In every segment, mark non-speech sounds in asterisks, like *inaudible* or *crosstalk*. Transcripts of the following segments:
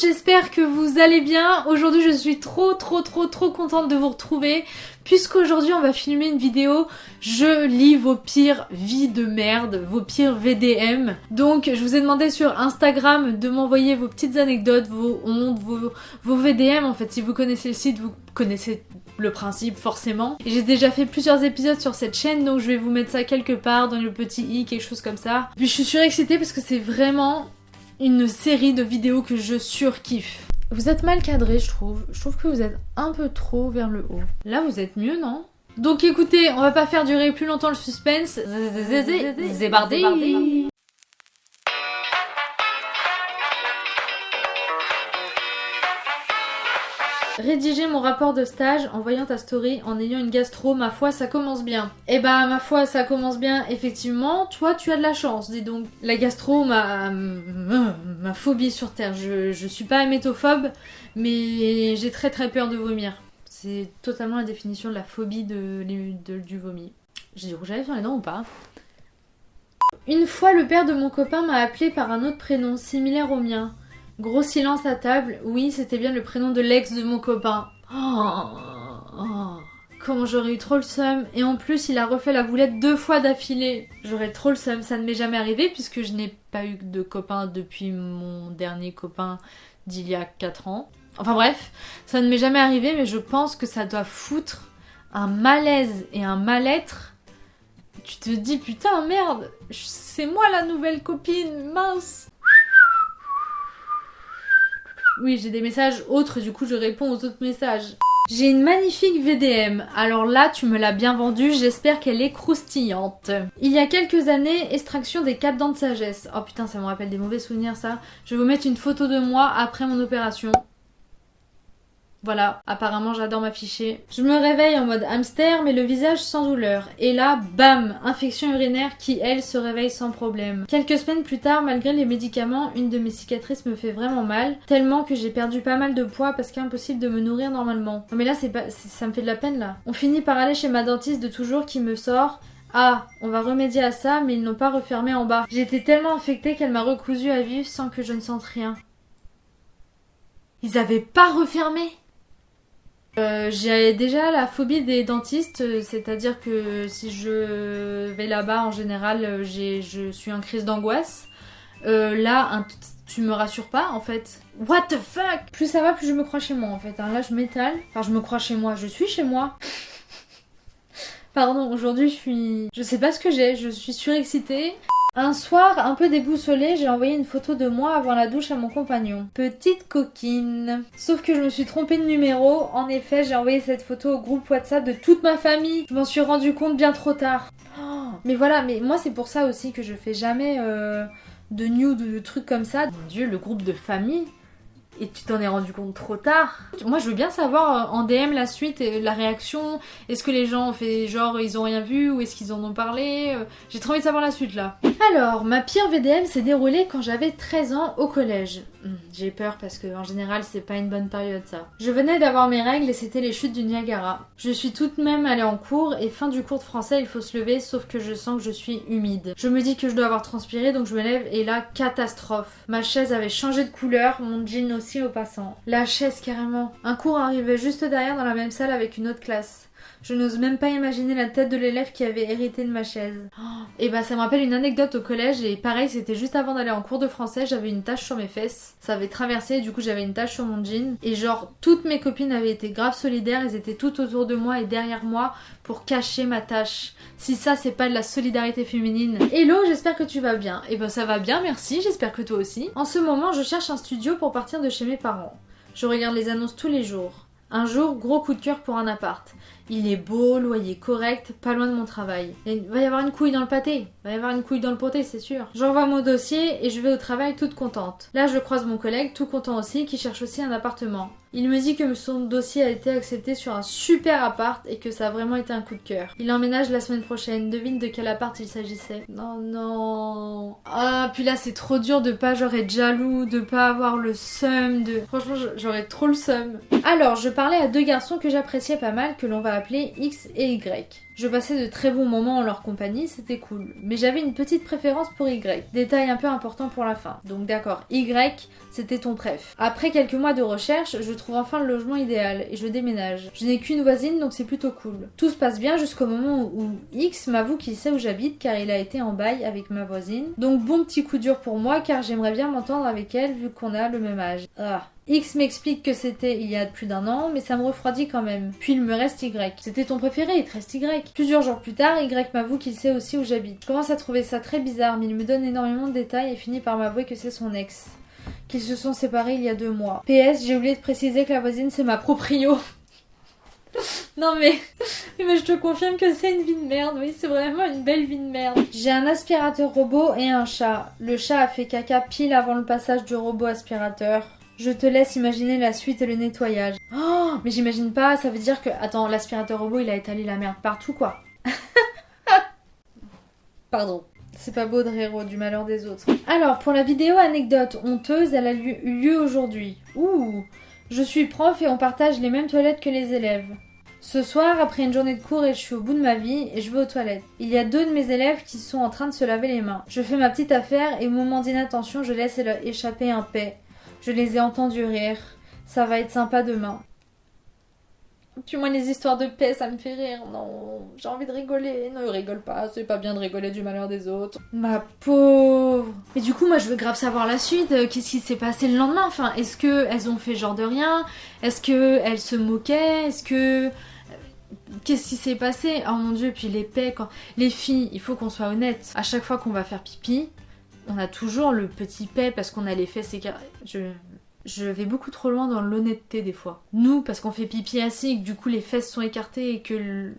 j'espère que vous allez bien. Aujourd'hui je suis trop trop trop trop contente de vous retrouver puisqu'aujourd'hui on va filmer une vidéo je lis vos pires vies de merde, vos pires VDM. Donc je vous ai demandé sur Instagram de m'envoyer vos petites anecdotes, vos hontes, vos, VDM en fait. Si vous connaissez le site, vous connaissez le principe forcément. J'ai déjà fait plusieurs épisodes sur cette chaîne donc je vais vous mettre ça quelque part dans le petit i, quelque chose comme ça. Puis je suis surexcitée parce que c'est vraiment une série de vidéos que je surkiffe. Vous êtes mal cadré, je trouve. Je trouve que vous êtes un peu trop vers le haut. Là, vous êtes mieux, non Donc écoutez, on va pas faire durer plus longtemps le suspense. Zébardé Rédiger mon rapport de stage en voyant ta story en ayant une gastro, ma foi, ça commence bien. Eh bah, ma foi, ça commence bien, effectivement. Toi, tu as de la chance, dis donc. La gastro, ma, ma phobie sur Terre. Je, je suis pas hémétophobe, mais j'ai très très peur de vomir. C'est totalement la définition de la phobie de, du vomi. J'ai du rouge à lèvres les dents ou pas? Une fois, le père de mon copain m'a appelé par un autre prénom similaire au mien. Gros silence à table. Oui, c'était bien le prénom de l'ex de mon copain. Oh, oh. Comment j'aurais eu trop le seum. Et en plus, il a refait la boulette deux fois d'affilée. J'aurais trop le seum. Ça ne m'est jamais arrivé puisque je n'ai pas eu de copain depuis mon dernier copain d'il y a 4 ans. Enfin bref, ça ne m'est jamais arrivé, mais je pense que ça doit foutre un malaise et un mal-être. Tu te dis putain merde, c'est moi la nouvelle copine, mince. Oui, j'ai des messages autres, du coup je réponds aux autres messages. J'ai une magnifique VDM, alors là tu me l'as bien vendue, j'espère qu'elle est croustillante. Il y a quelques années, extraction des quatre dents de sagesse. Oh putain ça me rappelle des mauvais souvenirs ça. Je vais vous mettre une photo de moi après mon opération. Voilà, apparemment j'adore m'afficher. Je me réveille en mode hamster mais le visage sans douleur. Et là, bam, infection urinaire qui elle se réveille sans problème. Quelques semaines plus tard, malgré les médicaments, une de mes cicatrices me fait vraiment mal, tellement que j'ai perdu pas mal de poids parce qu'impossible de me nourrir normalement. mais là c'est pas ça me fait de la peine là. On finit par aller chez ma dentiste de toujours qui me sort ah, on va remédier à ça, mais ils n'ont pas refermé en bas. J'étais tellement infectée qu'elle m'a recousu à vivre sans que je ne sente rien. Ils avaient pas refermé? Euh, j'ai déjà la phobie des dentistes, euh, c'est-à-dire que si je vais là-bas en général, euh, je suis en crise d'angoisse. là, tu me rassures pas en fait. What the fuck? Plus ça va, plus je me crois chez moi en fait. Hein. Là, je m'étale. Enfin, je me crois chez moi. Je suis chez moi. *laughs* Pardon, aujourd'hui, je suis. Je sais pas ce que j'ai. Je suis surexcitée. Un soir, un peu déboussolé, j'ai envoyé une photo de moi avant la douche à mon compagnon. Petite coquine. Sauf que je me suis trompée de numéro. En effet, j'ai envoyé cette photo au groupe WhatsApp de toute ma famille. Je m'en suis rendu compte bien trop tard. Oh, mais voilà, mais moi c'est pour ça aussi que je fais jamais euh, de nude ou de trucs comme ça. Mon dieu, le groupe de famille et tu t'en es rendu compte trop tard. Moi, je veux bien savoir euh, en DM la suite, la réaction. Est-ce que les gens ont fait genre ils ont rien vu ou est-ce qu'ils en ont parlé euh, J'ai trop envie de savoir la suite là. Alors, ma pire VDM s'est déroulée quand j'avais 13 ans au collège. Hmm, j'ai peur parce que en général, c'est pas une bonne période ça. Je venais d'avoir mes règles et c'était les chutes du Niagara. Je suis toute même allée en cours et fin du cours de français, il faut se lever sauf que je sens que je suis humide. Je me dis que je dois avoir transpiré donc je me lève et là, catastrophe. Ma chaise avait changé de couleur, mon jean aussi La chaise carrément. Un cours arrivait juste derrière dans la même salle avec une autre classe. Je n'ose même pas imaginer la tête de l'élève qui avait hérité de ma chaise. et bah ça me rappelle une anecdote au collège et pareil c'était juste avant d'aller en cours de français, j'avais une tache sur mes fesses. Ça avait traversé du coup j'avais une tache sur mon jean et genre toutes mes copines avaient été grave solidaires, elles étaient toutes autour de moi et derrière moi pour cacher ma tache. Si ça c'est pas de la solidarité féminine. Hello, j'espère que tu vas bien. Et ben ça va bien, merci, j'espère que toi aussi. En ce moment je cherche un studio pour partir de chez mes parents. Je regarde les annonces tous les jours. Un jour, gros coup de cœur pour un appart. Il est beau, loyer correct, pas loin de mon travail. Il va y avoir une couille dans le pâté. Il va y avoir une couille dans le poté, c'est sûr. J'envoie mon dossier et je vais au travail toute contente. Là, je croise mon collègue, tout content aussi, qui cherche aussi un appartement. Il me dit que son dossier a été accepté sur un super appart et que ça a vraiment été un coup de cœur. Il emménage la semaine prochaine. Devine de quel appart il s'agissait. Non, non. Ah, puis là, c'est trop dur de pas genre être jaloux, de pas avoir le seum, de... Franchement, j'aurais trop le seum. Alors, je parlais à deux garçons que j'appréciais pas mal, que l'on va appeler X et Y. Je passais de très bons moments en leur compagnie, c'était cool. Mais j'avais une petite préférence pour Y. Détail un peu important pour la fin. Donc d'accord, Y, c'était ton préf. Après quelques mois de recherche, je trouve enfin le logement idéal et je déménage. Je n'ai qu'une voisine donc c'est plutôt cool. Tout se passe bien jusqu'au moment où X m'avoue qu'il sait où j'habite car il a été en bail avec ma voisine. Donc bon petit coup dur pour moi car j'aimerais bien m'entendre avec elle vu qu'on a le même âge. Ah. X m'explique que c'était il y a plus d'un an, mais ça me refroidit quand même. Puis il me reste Y. C'était ton préféré, il te reste Y. Plusieurs jours plus tard, Y m'avoue qu'il sait aussi où j'habite. Je commence à trouver ça très bizarre, mais il me donne énormément de détails et finit par m'avouer que c'est son ex. Qu'ils se sont séparés il y a deux mois. PS, j'ai oublié de préciser que la voisine c'est ma proprio. *laughs* Non mais, *laughs* mais je te confirme que c'est une vie de merde, oui c'est vraiment une belle vie de merde. J'ai un aspirateur robot et un chat. Le chat a fait caca pile avant le passage du robot aspirateur. Je te laisse imaginer la suite et le nettoyage. Oh, mais j'imagine pas, ça veut dire que... Attends, l'aspirateur robot, il a étalé la merde partout, quoi. *laughs* Pardon. C'est pas beau de rire du malheur des autres. Alors, pour la vidéo anecdote honteuse, elle a eu lieu aujourd'hui. Ouh Je suis prof et on partage les mêmes toilettes que les élèves. Ce soir, après une journée de cours et je suis au bout de ma vie et je vais aux toilettes. Il y a deux de mes élèves qui sont en train de se laver les mains. Je fais ma petite affaire et au moment d'inattention, je laisse échapper un paix. Je les ai entendus rire. Ça va être sympa demain. Puis moi, les histoires de paix, ça me fait rire. Non, j'ai envie de rigoler. Non, rigole pas. C'est pas bien de rigoler du malheur des autres. Ma pauvre. Mais du coup, moi, je veux grave savoir la suite. Euh, qu'est-ce qui s'est passé le lendemain? Enfin, est-ce que elles ont fait genre de rien? Est-ce que elles se moquaient? Est-ce que euh, Qu'est-ce qui s'est passé? Oh mon dieu, puis les paix, quand... Les filles, il faut qu'on soit honnête. À chaque fois qu'on va faire pipi, on a toujours le petit paix parce qu'on a les fesses écartées. Je... je vais beaucoup trop loin dans l'honnêteté des fois. Nous, parce qu'on fait pipi assis et que du coup les fesses sont écartées et que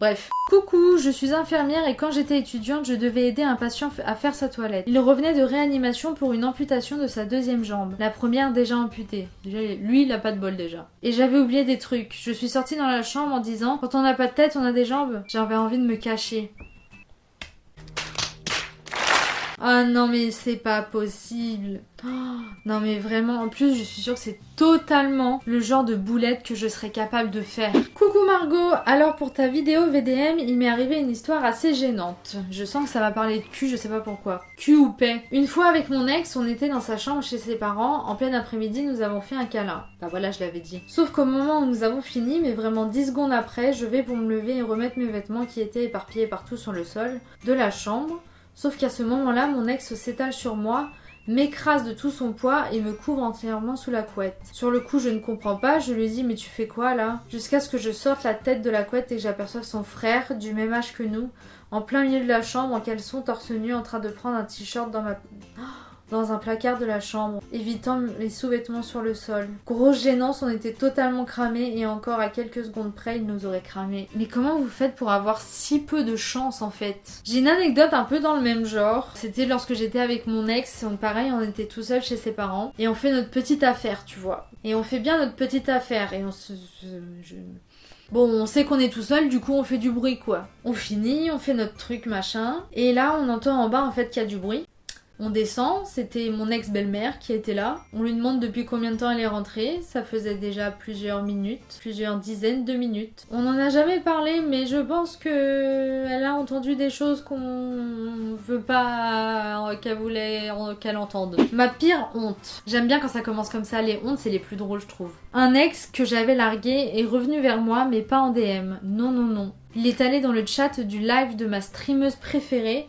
Bref. Coucou, je suis infirmière et quand j'étais étudiante, je devais aider un patient à faire sa toilette. Il revenait de réanimation pour une amputation de sa deuxième jambe. La première déjà amputée. Lui, il a pas de bol déjà. Et j'avais oublié des trucs. Je suis sortie dans la chambre en disant Quand on n'a pas de tête, on a des jambes. J'avais envie de me cacher. Ah non mais c'est pas possible. Oh, *gasps* non mais vraiment, en plus je suis sûre que c'est totalement le genre de boulette que je serais capable de faire. Coucou Margot, alors pour ta vidéo VDM, il m'est arrivé une histoire assez gênante. Je sens que ça va parler de cul, je sais pas pourquoi. Cul ou paix. Une fois avec mon ex, on était dans sa chambre chez ses parents, en plein après-midi nous avons fait un câlin. Bah voilà, je l'avais dit. Sauf qu'au moment où nous avons fini, mais vraiment 10 secondes après, je vais pour me lever et remettre mes vêtements qui étaient éparpillés partout sur le sol de la chambre. Sauf qu'à ce moment-là, mon ex s'étale sur moi, m'écrase de tout son poids et me couvre entièrement sous la couette. Sur le coup, je ne comprends pas, je lui dis mais tu fais quoi là? Jusqu'à ce que je sorte la tête de la couette et que j'aperçoive son frère, du même âge que nous, en plein milieu de la chambre en caleçon torse nu en train de prendre un t-shirt dans ma... dans un placard de la chambre, évitant les sous-vêtements sur le sol. Grosse gênance, on était totalement cramés et encore à quelques secondes près, il nous aurait cramés. Mais comment vous faites pour avoir si peu de chance en fait? J'ai une anecdote un peu dans le même genre. C'était lorsque j'étais avec mon ex, on, pareil, on était tout seul chez ses parents et on fait notre petite affaire, tu vois. Et on fait bien notre petite affaire et on se... Bon, on sait qu'on est tout seul, du coup on fait du bruit quoi. On finit, on fait notre truc machin, et là on entend en bas en fait qu'il y a du bruit. On descend, c'était mon ex-belle-mère qui était là. On lui demande depuis combien de temps elle est rentrée. Ça faisait déjà plusieurs minutes, plusieurs dizaines de minutes. On n'en a jamais parlé, mais je pense que elle a entendu des choses qu'on veut pas qu'elle voulait qu'elle entende. Ma pire honte. J'aime bien quand ça commence comme ça. Les hontes, c'est les plus drôles, je trouve. Un ex que j'avais largué est revenu vers moi, mais pas en DM. Non, non, non. Il est allé dans le chat du live de ma streameuse préférée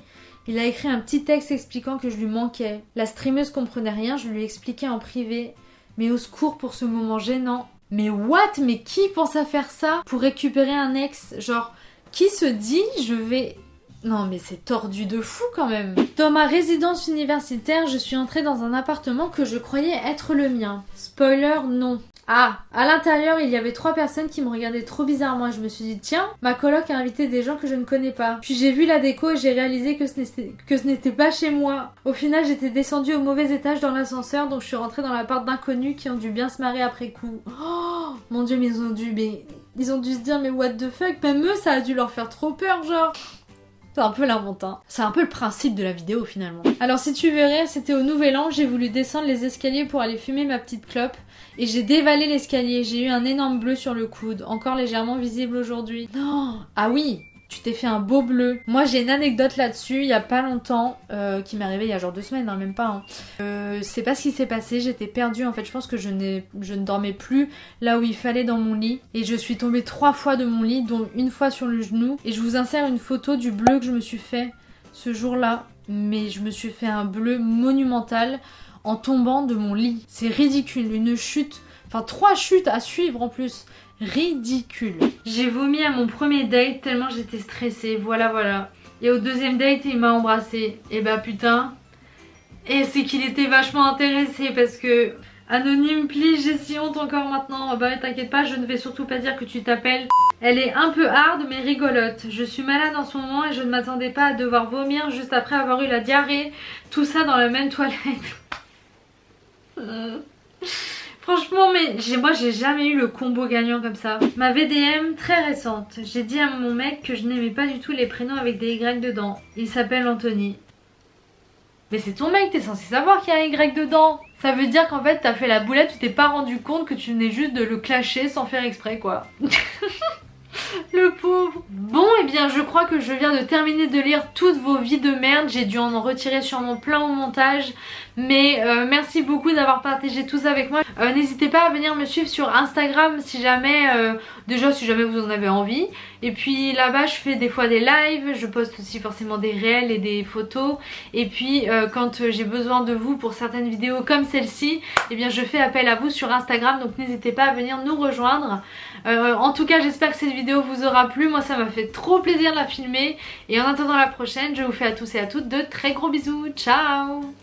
il a écrit un petit texte expliquant que je lui manquais. La streameuse comprenait rien, je lui expliquais en privé. Mais au secours pour ce moment gênant. Mais what? Mais qui pense à faire ça? Pour récupérer un ex Genre, qui se dit je vais... Non mais c'est tordu de fou quand même. Dans ma résidence universitaire, je suis entrée dans un appartement que je croyais être le mien. Spoiler, non. Ah, à l'intérieur, il y avait trois personnes qui me regardaient trop bizarrement je me suis dit, tiens, ma coloc a invité des gens que je ne connais pas. Puis j'ai vu la déco et j'ai réalisé que ce n'était pas chez moi. Au final, j'étais descendue au mauvais étage dans l'ascenseur, donc je suis rentrée dans l'appart d'inconnus qui ont dû bien se marrer après coup. Oh, mon dieu, ils ont dû, mais, ils ont dû se dire, mais what the fuck, même eux, ça a dû leur faire trop peur, genre. C'est un peu hein. C'est un peu le principe de la vidéo finalement. Alors si tu verrais, c'était au nouvel an, j'ai voulu descendre les escaliers pour aller fumer ma petite clope. Et j'ai dévalé l'escalier, j'ai eu un énorme bleu sur le coude, encore légèrement visible aujourd'hui. Non Ah oui tu t'es fait un beau bleu. Moi j'ai une anecdote là-dessus, il y a pas longtemps, euh, qui m'est arrivée il y a genre deux semaines, hein, même pas. Hein. Euh, c'est pas ce qui s'est passé, j'étais perdue en fait, je pense que je, je ne dormais plus là où il fallait dans mon lit. Et je suis tombée trois fois de mon lit, dont une fois sur le genou. Et je vous insère une photo du bleu que je me suis fait ce jour-là. Mais je me suis fait un bleu monumental en tombant de mon lit. C'est ridicule, une chute, enfin trois chutes à suivre en plus. Ridicule. J'ai vomi à mon premier date tellement j'étais stressée, voilà voilà. Et au deuxième date, il m'a embrassé. Et bah putain. Et c'est qu'il était vachement intéressé parce que... Anonyme, please, j'ai si honte encore maintenant. Oh bah t'inquiète pas, je ne vais surtout pas dire que tu t'appelles. Elle est un peu hard mais rigolote. Je suis malade en ce moment et je ne m'attendais pas à devoir vomir juste après avoir eu la diarrhée. Tout ça dans la même toilette. *laughs* Franchement, mais moi j'ai jamais eu le combo gagnant comme ça. Ma VDM très récente. J'ai dit à mon mec que je n'aimais pas du tout les prénoms avec des Y dedans. Il s'appelle Anthony. Mais c'est ton mec, t'es censé savoir qu'il y a un Y dedans. Ça veut dire qu'en fait t'as fait la boulette, tu t'es pas rendu compte que tu venais juste de le clasher sans faire exprès quoi. *laughs* Le pauvre. Bon et eh bien je crois que je viens de terminer de lire toutes vos vies de merde. J'ai dû en retirer sûrement plein au montage. Mais euh, merci beaucoup d'avoir partagé tout ça avec moi. Euh, N'hésitez pas à venir me suivre sur Instagram si jamais euh, Déjà si jamais vous en avez envie. Et puis là-bas je fais des fois des lives. Je poste aussi forcément des réels et des photos. Et puis quand j'ai besoin de vous pour certaines vidéos comme celle-ci Et eh bien je fais appel à vous sur Instagram. Donc n'hésitez pas à venir nous rejoindre. En tout cas j'espère que cette vous aura plu. Moi ça m'a fait trop plaisir de la filmer. Et en attendant la prochaine, je vous fais à tous et à toutes de très gros bisous. Ciao